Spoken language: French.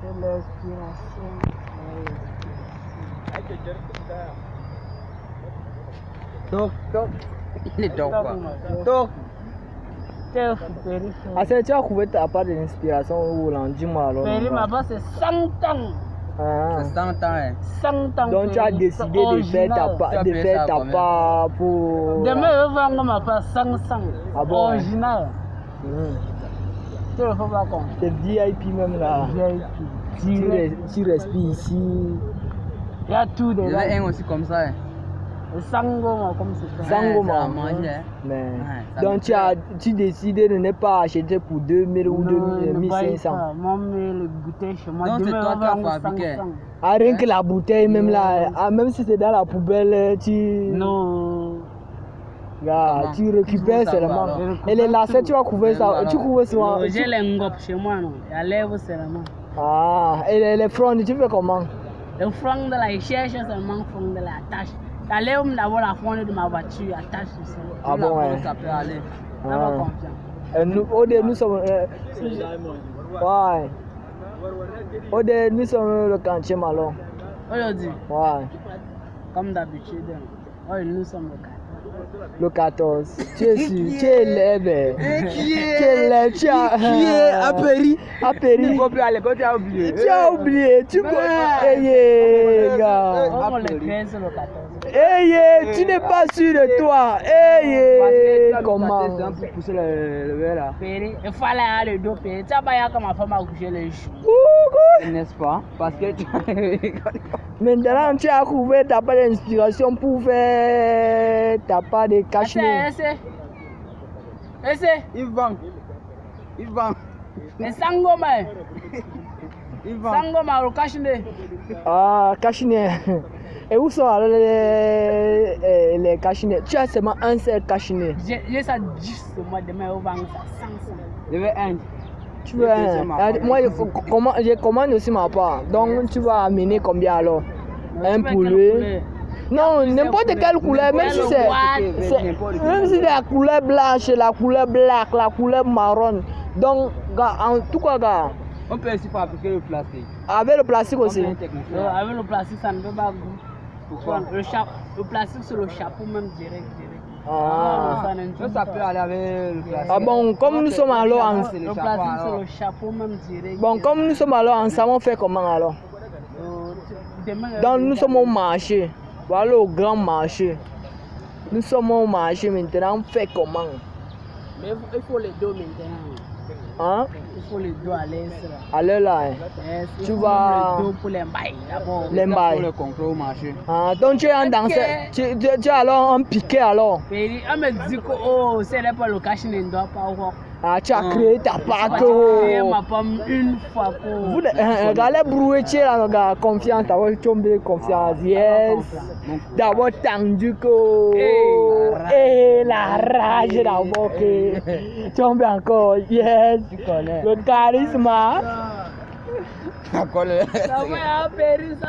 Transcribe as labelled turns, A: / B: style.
A: C'est l'inspiration.
B: Tok, tok.
C: Ile tok
A: Tok,
C: quoi.
A: Péri.
B: Ah, c'est tu as trouvé ta part d'inspiration où l'on dit moi alors.
A: Péri, ma base, c'est 100 ans.
B: Ah.
C: C'est 100 ans, hein.
A: 100 ans.
B: Donc tu as décidé
A: C'est
B: de faire ta part, de faire ta part pour.
A: Demain, je vais vendre ma part 500.
B: Ah bon, ouais.
A: Original.
B: Mhm.
A: Tu ne pas compter.
B: C'est VIP même là.
A: VIP.
B: Tu,
A: Direct.
B: res- tu respires ici.
A: Il y a tout
C: Il y avait un aussi comme ça. hein.
A: Sangoma, comme c'est ça.
B: Sango,
C: Ouais, ça a
B: man.
C: mangé, hein.
B: Mais,
C: Ouais, ça
B: donc tu as tu décides de ne pas acheter pour 2000 ou
A: Non,
B: 2000,
A: ne baille
B: 1500.
A: pas. Moi, mais le goûter chez moi.
C: Donc, c'est toi qui as fabriqué.
A: 500.
B: Ah, rien que la bouteille même là, ah, même si c'est dans la poubelle, tu,
A: Non.
C: Comment
B: tu récupères seulement. Et les lacets, tu vas couvrir ça, tu couvres souvent.
A: J'ai les ngop chez moi, non? Il y a lèvres seulement.
B: Ah, et les, les fronts, tu fais comment?
A: Le front de la, il cherche seulement le front de la tâche. La lèvre d'abord la front de ma voiture, attache sur ça.
B: Ah
C: la
B: bon, ouais.
C: Ça peut aller.
B: Ah. Euh, nous, au nous sommes. euh, ouais. Au nous sommes le quartier Malon.
A: Aujourd'hui,
B: Ouais.
A: comme d'habitude, oh, nous sommes le.
B: Le 14. Tu es sûr, tu es élève.
C: Qui
B: Tu es élève, tu as.
C: Qui est? À Péry
B: À Péry.
C: Il faut plus aller quand tu as oublié.
B: Tu as oublié, tu yeah, gars.
A: Le 13, le 14.
B: Hey, yeah, tu n'es pas sûr de toi. Hey, Comment?
C: pousser le, verre là.
A: Péri, il faut aller à le dos. Tu as pas comme ma femme a couché les joues.
B: Coucou.
C: N'est-ce pas? Parce que tu
B: Maintenant, tu as trouvé ta part d'inspiration pour faire ta part de cache
A: Essaye, essaye. Essaye.
C: Il vend. Il vend.
A: Et sangoma,
C: Il vend.
A: sangoma, le
B: Ah, Et où sont les, les, les Tu as seulement un seul
A: J'ai ça juste moi demain, on vend ça 500.
C: Je veux un.
B: Tu veux un Ah,
C: apport.
B: Moi, je, commande aussi ma part. Donc, tu vas amener combien alors? Un
A: veux quelle
B: poulet. Non, n'importe quelle couleur, même si c'est. c'est- Même si c'est la couleur blanche, la couleur black, la couleur marron. Donc, gars, en tout cas, gars,
C: On peut aussi fabriquer le plastique.
B: avec le plastique aussi.
A: Euh, Avec le plastique, ça ne peut pas goût.
C: Pourquoi?
A: Le, le plastique sur le chapeau, même direct, direct.
B: Ah.
A: ça ne
C: Ça, peut aller avec le plastique.
B: Ah bon, comme nous sommes alors en-
C: C'est
A: Le plastique
C: alors.
A: le chapeau, même direct.
B: Bon, comme nous sommes alors ensemble, on fait comment alors?
A: Euh, euh,
B: Donc, nous sommes au marché. Voilà au grand marché. Nous sommes au marché maintenant, on fait comment?
A: Mais il faut- les dos maintenant.
B: Hein?
A: Il faut les dos à l'aise. là.
B: Allez là. hein.
A: Yes,
B: Tu vas-
A: le dos pour les d'abord.
B: Les bails.
C: Pour le contrôle au marché.
B: Ah, donc tu es un danseur. Tu, tu, tu es alors un piqué alors.
A: Mais on me dit que oh, c'est là pas le cash ne doit pas avoir.
B: Ah, tu as
C: Ah.
B: créé ta oh.
A: ma femme une fois pour.
B: Vous, euh, regardez là, regarde, confiance, d'abord tombé, confiance, yes. D'abord tendu que.
A: Hey,
B: Et la rage d'abord que. Tombe encore, yes.
C: Tu connais.
B: Le charisme.
A: Ça va, périr ça.